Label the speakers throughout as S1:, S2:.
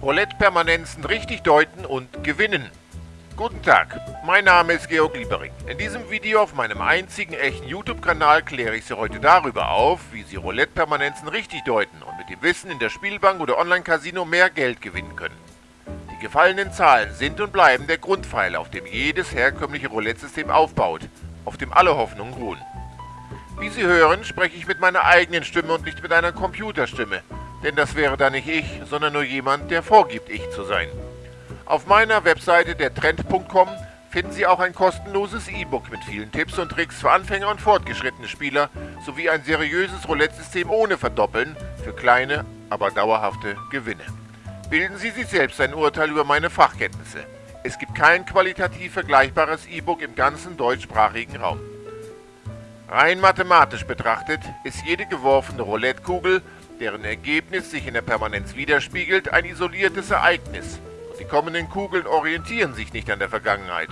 S1: Roulette-Permanenzen richtig deuten und gewinnen. Guten Tag, mein Name ist Georg Liebering. In diesem Video auf meinem einzigen echten YouTube-Kanal kläre ich Sie heute darüber auf, wie Sie Roulette-Permanenzen richtig deuten und mit dem Wissen in der Spielbank oder Online-Casino mehr Geld gewinnen können. Die gefallenen Zahlen sind und bleiben der Grundpfeiler, auf dem jedes herkömmliche Roulette-System aufbaut, auf dem alle Hoffnungen ruhen. Wie Sie hören, spreche ich mit meiner eigenen Stimme und nicht mit einer Computerstimme, denn das wäre dann nicht ich, sondern nur jemand, der vorgibt, ich zu sein. Auf meiner Webseite dertrend.com finden Sie auch ein kostenloses E-Book mit vielen Tipps und Tricks für Anfänger und fortgeschrittene Spieler sowie ein seriöses Roulette-System ohne Verdoppeln für kleine, aber dauerhafte Gewinne. Bilden Sie sich selbst ein Urteil über meine Fachkenntnisse. Es gibt kein qualitativ vergleichbares E-Book im ganzen deutschsprachigen Raum. Rein mathematisch betrachtet ist jede geworfene Roulette-Kugel deren Ergebnis sich in der Permanenz widerspiegelt, ein isoliertes Ereignis. Und die kommenden Kugeln orientieren sich nicht an der Vergangenheit.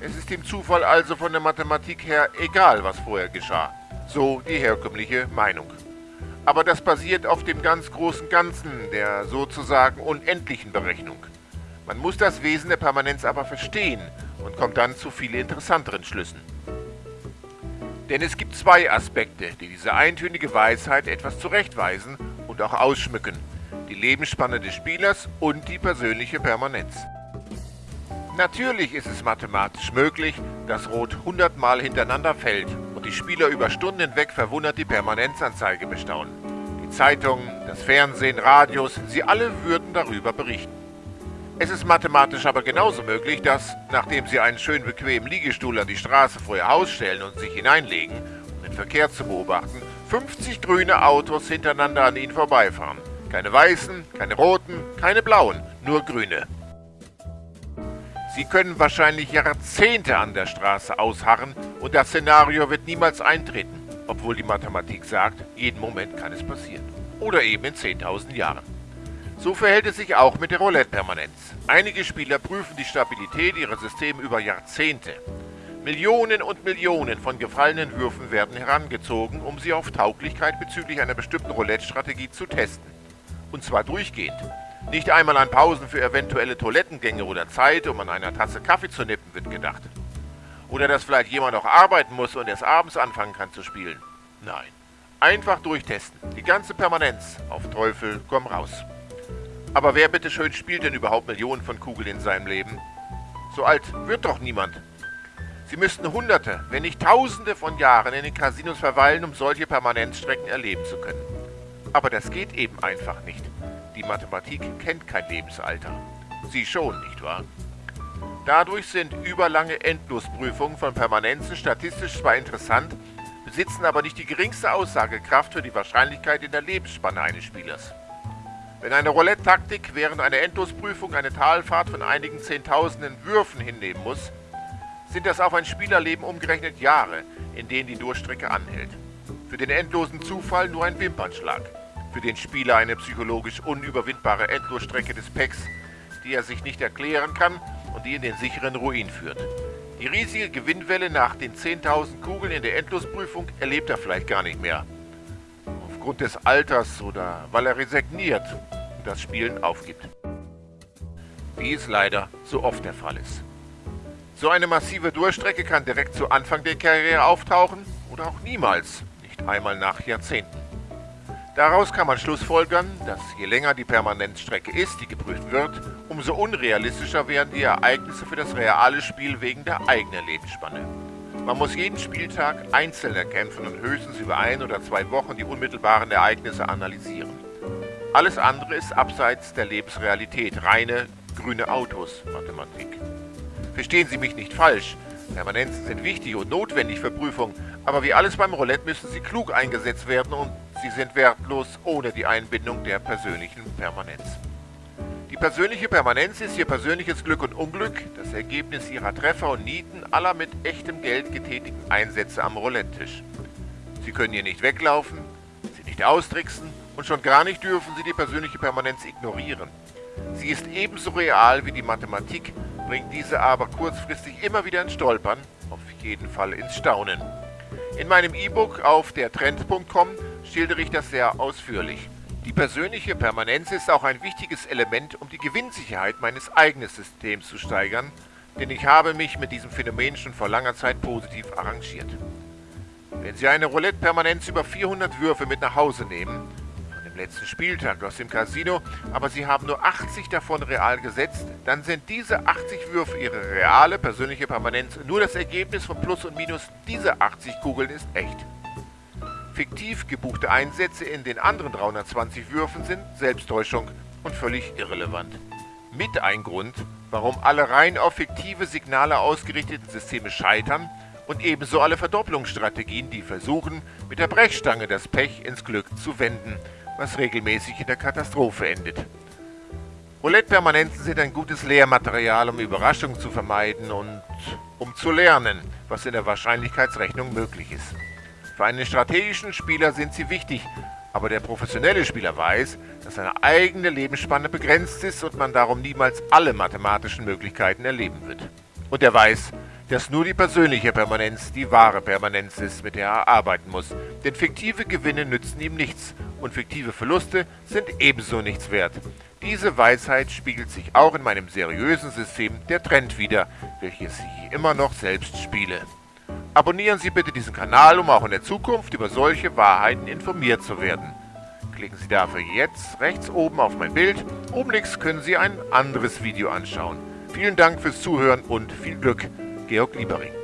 S1: Es ist dem Zufall also von der Mathematik her egal, was vorher geschah. So die herkömmliche Meinung. Aber das basiert auf dem ganz großen Ganzen, der sozusagen unendlichen Berechnung. Man muss das Wesen der Permanenz aber verstehen und kommt dann zu viel interessanteren Schlüssen. Denn es gibt zwei Aspekte, die diese eintönige Weisheit etwas zurechtweisen und auch ausschmücken. Die Lebensspanne des Spielers und die persönliche Permanenz. Natürlich ist es mathematisch möglich, dass Rot 100 Mal hintereinander fällt und die Spieler über Stunden hinweg verwundert die Permanenzanzeige bestaunen. Die Zeitungen, das Fernsehen, Radios, sie alle würden darüber berichten. Es ist mathematisch aber genauso möglich, dass, nachdem Sie einen schön bequemen Liegestuhl an die Straße vor Ihr Haus stellen und sich hineinlegen, um den Verkehr zu beobachten, 50 grüne Autos hintereinander an Ihnen vorbeifahren. Keine weißen, keine roten, keine blauen, nur grüne. Sie können wahrscheinlich Jahrzehnte an der Straße ausharren und das Szenario wird niemals eintreten, obwohl die Mathematik sagt, jeden Moment kann es passieren. Oder eben in 10.000 Jahren. So verhält es sich auch mit der Roulette-Permanenz. Einige Spieler prüfen die Stabilität ihrer Systeme über Jahrzehnte. Millionen und Millionen von gefallenen Würfen werden herangezogen, um sie auf Tauglichkeit bezüglich einer bestimmten Roulette-Strategie zu testen. Und zwar durchgehend. Nicht einmal an Pausen für eventuelle Toilettengänge oder Zeit, um an einer Tasse Kaffee zu nippen, wird gedacht. Oder dass vielleicht jemand auch arbeiten muss und erst abends anfangen kann zu spielen. Nein. Einfach durchtesten. Die ganze Permanenz. Auf Teufel komm raus. Aber wer bitteschön spielt denn überhaupt Millionen von Kugeln in seinem Leben? So alt wird doch niemand. Sie müssten Hunderte, wenn nicht Tausende von Jahren in den Casinos verweilen, um solche Permanenzstrecken erleben zu können. Aber das geht eben einfach nicht. Die Mathematik kennt kein Lebensalter. Sie schon, nicht wahr? Dadurch sind überlange Endlosprüfungen von Permanenzen statistisch zwar interessant, besitzen aber nicht die geringste Aussagekraft für die Wahrscheinlichkeit in der Lebensspanne eines Spielers. Wenn eine Roulette-Taktik während einer Endlosprüfung eine Talfahrt von einigen Zehntausenden Würfen hinnehmen muss, sind das auf ein Spielerleben umgerechnet Jahre, in denen die Durchstrecke anhält. Für den endlosen Zufall nur ein Wimpernschlag. Für den Spieler eine psychologisch unüberwindbare Endlosstrecke des Packs, die er sich nicht erklären kann und die in den sicheren Ruin führt. Die riesige Gewinnwelle nach den 10.000 Kugeln in der Endlosprüfung erlebt er vielleicht gar nicht mehr. Aufgrund des Alters oder weil er resigniert das Spielen aufgibt. Wie es leider so oft der Fall ist. So eine massive Durchstrecke kann direkt zu Anfang der Karriere auftauchen oder auch niemals, nicht einmal nach Jahrzehnten. Daraus kann man schlussfolgern, dass je länger die Permanenzstrecke ist, die geprüft wird, umso unrealistischer werden die Ereignisse für das reale Spiel wegen der eigenen Lebensspanne. Man muss jeden Spieltag einzeln erkämpfen und höchstens über ein oder zwei Wochen die unmittelbaren Ereignisse analysieren. Alles andere ist abseits der Lebensrealität, reine grüne Autos Mathematik. Verstehen Sie mich nicht falsch, Permanenzen sind wichtig und notwendig für Prüfung, aber wie alles beim Roulette müssen sie klug eingesetzt werden und sie sind wertlos ohne die Einbindung der persönlichen Permanenz. Die persönliche Permanenz ist Ihr persönliches Glück und Unglück, das Ergebnis Ihrer Treffer und Nieten aller mit echtem Geld getätigten Einsätze am Roulette-Tisch. Sie können hier nicht weglaufen, sie nicht austricksen und schon gar nicht dürfen Sie die persönliche Permanenz ignorieren. Sie ist ebenso real wie die Mathematik, bringt diese aber kurzfristig immer wieder ins Stolpern, auf jeden Fall ins Staunen. In meinem E-Book auf dertrend.com schildere ich das sehr ausführlich. Die persönliche Permanenz ist auch ein wichtiges Element, um die Gewinnsicherheit meines eigenen Systems zu steigern, denn ich habe mich mit diesem Phänomen schon vor langer Zeit positiv arrangiert. Wenn Sie eine Roulette-Permanenz über 400 Würfe mit nach Hause nehmen, dem letzten Spieltag aus dem Casino, aber Sie haben nur 80 davon real gesetzt, dann sind diese 80 Würfe Ihre reale persönliche Permanenz. Nur das Ergebnis von Plus und Minus dieser 80 Kugeln ist echt. Fiktiv gebuchte Einsätze in den anderen 320 Würfen sind Selbsttäuschung und völlig irrelevant. Mit ein Grund, warum alle rein auf fiktive Signale ausgerichteten Systeme scheitern und ebenso alle Verdopplungsstrategien, die versuchen, mit der Brechstange das Pech ins Glück zu wenden, was regelmäßig in der Katastrophe endet. Roulette-Permanenzen sind ein gutes Lehrmaterial, um Überraschungen zu vermeiden und um zu lernen, was in der Wahrscheinlichkeitsrechnung möglich ist. Für einen strategischen Spieler sind sie wichtig, aber der professionelle Spieler weiß, dass seine eigene Lebensspanne begrenzt ist und man darum niemals alle mathematischen Möglichkeiten erleben wird. Und er weiß, dass nur die persönliche Permanenz die wahre Permanenz ist, mit der er arbeiten muss. Denn fiktive Gewinne nützen ihm nichts und fiktive Verluste sind ebenso nichts wert. Diese Weisheit spiegelt sich auch in meinem seriösen System der Trend wider, welches ich immer noch selbst spiele. Abonnieren Sie bitte diesen Kanal, um auch in der Zukunft über solche Wahrheiten informiert zu werden. Klicken Sie dafür jetzt rechts oben auf mein Bild. Oben links können Sie ein anderes Video anschauen. Vielen Dank fürs Zuhören und viel Glück. Georg Liebering